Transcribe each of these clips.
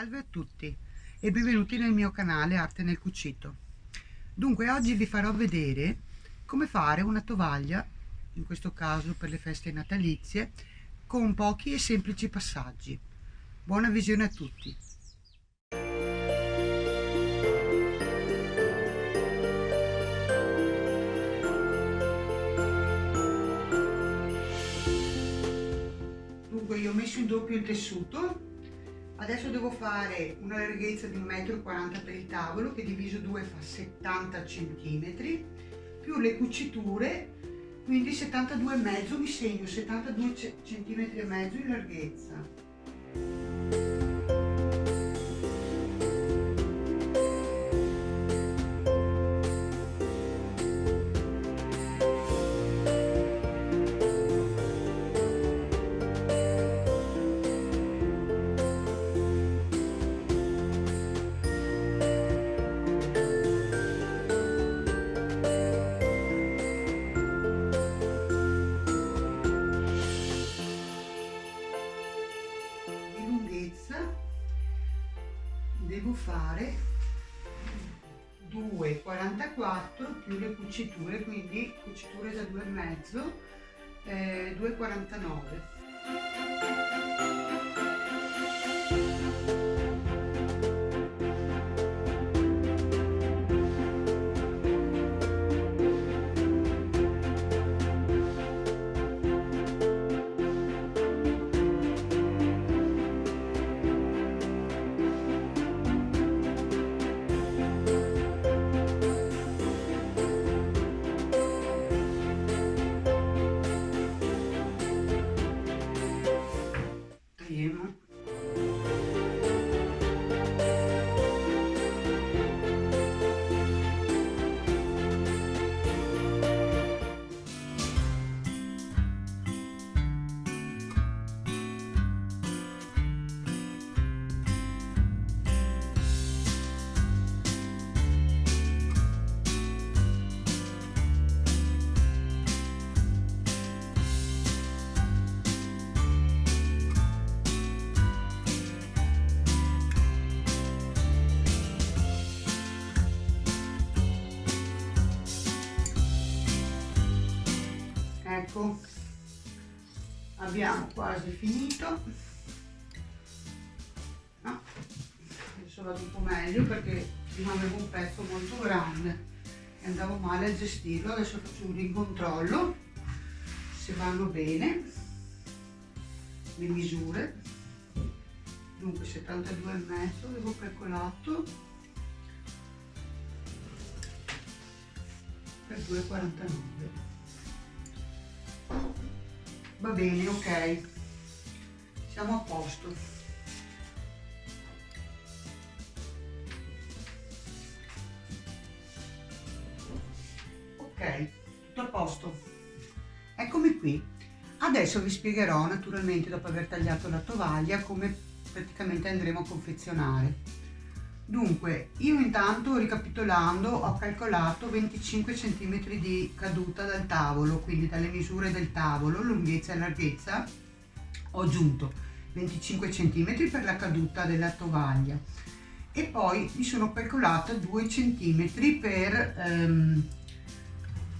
Salve a tutti e benvenuti nel mio canale Arte nel Cucito. Dunque oggi vi farò vedere come fare una tovaglia, in questo caso per le feste natalizie, con pochi e semplici passaggi. Buona visione a tutti! Dunque io ho messo in doppio il tessuto adesso devo fare una larghezza di 1,40 m per il tavolo che diviso 2 fa 70 cm più le cuciture quindi 72,5 mi segno 72 cm e mezzo in larghezza 2,44 più le cuciture quindi cuciture da 2,5 eh, 2,49 ecco. Abbiamo quasi finito. No, adesso vado un po' meglio perché prima un pezzo molto grande. E andavo male a gestirlo adesso faccio un rincontrollo se vanno bene le misure. Dunque 72 e mezzo avevo calcolato per 2,49 va bene ok. Siamo a posto. Ok tutto a posto. Eccomi qui. Adesso vi spiegherò naturalmente dopo aver tagliato la tovaglia come praticamente andremo a confezionare Dunque, io intanto ricapitolando ho calcolato 25 cm di caduta dal tavolo, quindi dalle misure del tavolo, lunghezza e larghezza, ho aggiunto 25 cm per la caduta della tovaglia. E poi mi sono calcolata 2 cm per, ehm,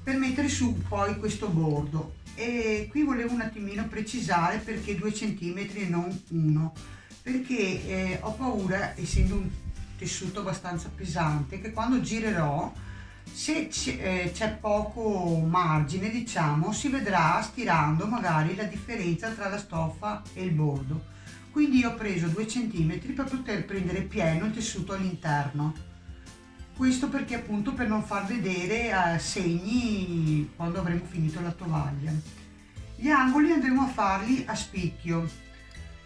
per mettere su poi questo bordo. E qui volevo un attimino precisare perché 2 cm e non 1 perché eh, ho paura essendo un tessuto abbastanza pesante che quando girerò se c'è eh, poco margine diciamo si vedrà stirando magari la differenza tra la stoffa e il bordo. Quindi ho preso 2 cm per poter prendere pieno il tessuto all'interno. Questo perché appunto per non far vedere eh, segni quando avremo finito la tovaglia. Gli angoli andremo a farli a spicchio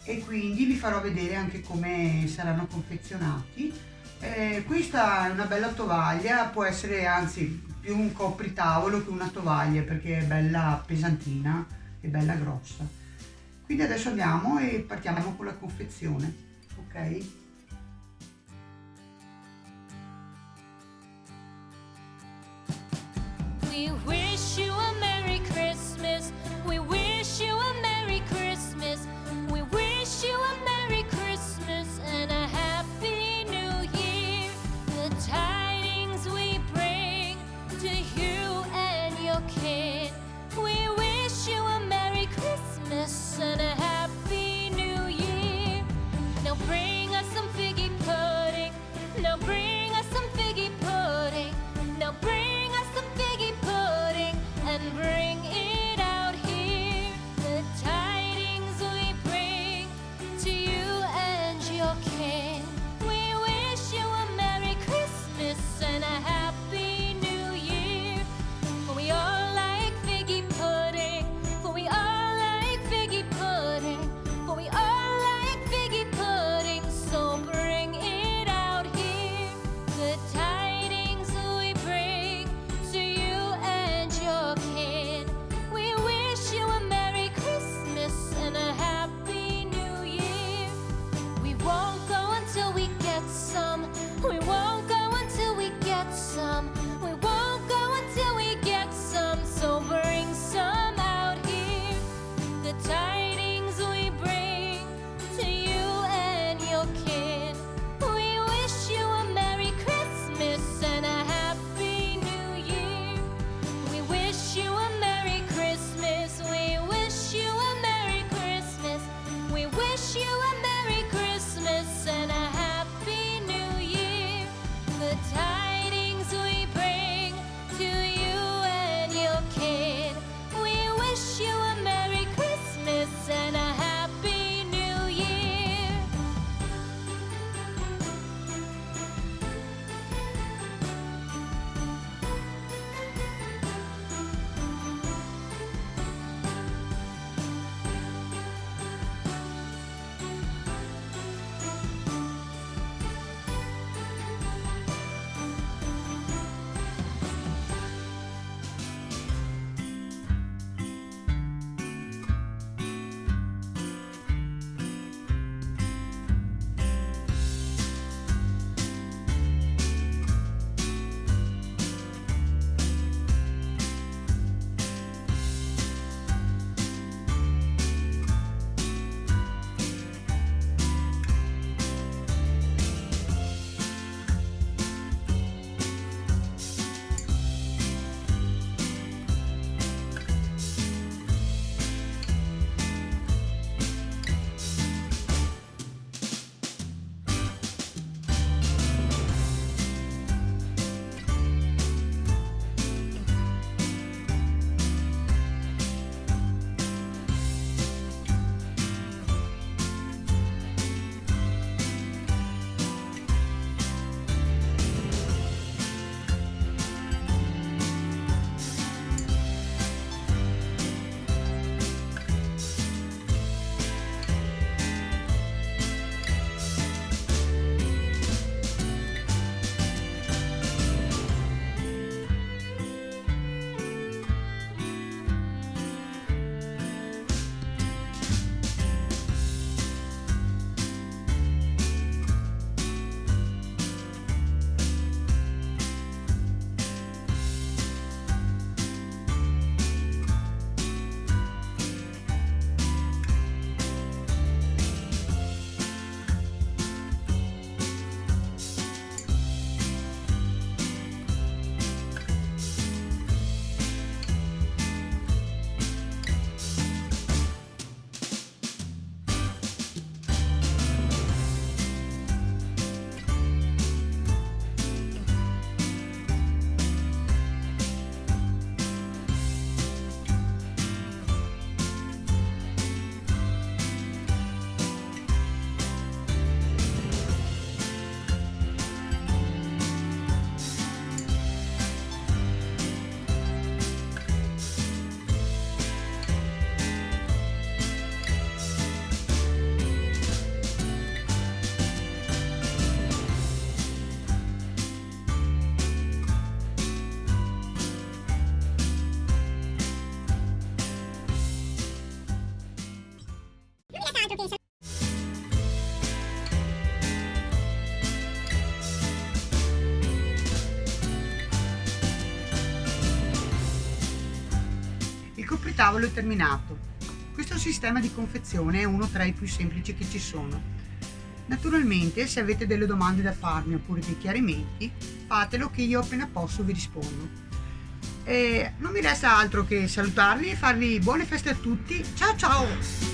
e quindi vi farò vedere anche come saranno confezionati. Eh, questa è una bella tovaglia può essere anzi più un copritavolo che una tovaglia perché è bella pesantina e bella grossa. Quindi adesso andiamo e partiamo con la confezione ok? We Il copritavolo è terminato. Questo sistema di confezione è uno tra i più semplici che ci sono. Naturalmente se avete delle domande da farmi oppure dei chiarimenti fatelo che io appena posso vi rispondo. E non mi resta altro che salutarvi e farvi buone feste a tutti. Ciao ciao!